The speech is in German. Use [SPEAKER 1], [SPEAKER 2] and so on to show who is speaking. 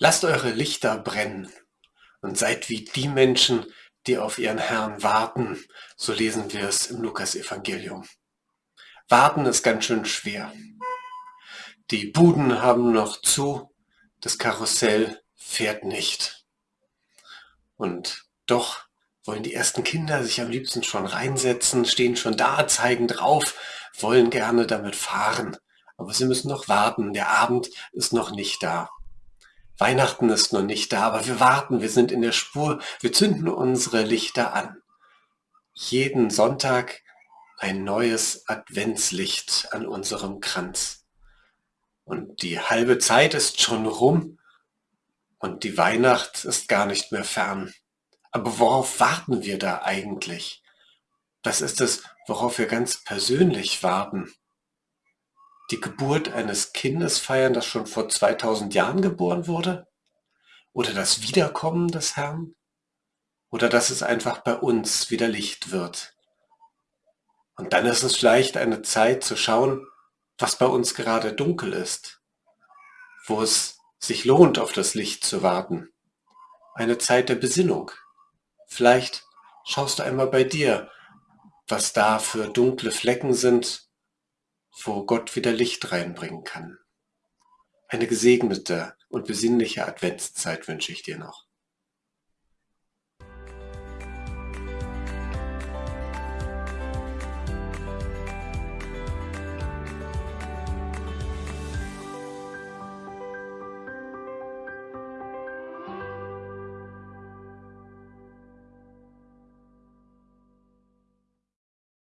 [SPEAKER 1] Lasst eure Lichter brennen und seid wie die Menschen, die auf ihren Herrn warten. So lesen wir es im Lukas-Evangelium. Warten ist ganz schön schwer. Die Buden haben noch zu, das Karussell fährt nicht. Und doch wollen die ersten Kinder sich am liebsten schon reinsetzen, stehen schon da, zeigen drauf, wollen gerne damit fahren. Aber sie müssen noch warten, der Abend ist noch nicht da. Weihnachten ist noch nicht da, aber wir warten, wir sind in der Spur, wir zünden unsere Lichter an. Jeden Sonntag ein neues Adventslicht an unserem Kranz. Und die halbe Zeit ist schon rum und die Weihnacht ist gar nicht mehr fern. Aber worauf warten wir da eigentlich? Was ist es, worauf wir ganz persönlich warten? Die Geburt eines Kindes feiern, das schon vor 2000 Jahren geboren wurde? Oder das Wiederkommen des Herrn? Oder dass es einfach bei uns wieder Licht wird? Und dann ist es vielleicht eine Zeit zu schauen, was bei uns gerade dunkel ist, wo es sich lohnt, auf das Licht zu warten. Eine Zeit der Besinnung. Vielleicht schaust du einmal bei dir, was da für dunkle Flecken sind, wo Gott wieder Licht reinbringen kann. Eine gesegnete und besinnliche Adventszeit wünsche ich dir noch.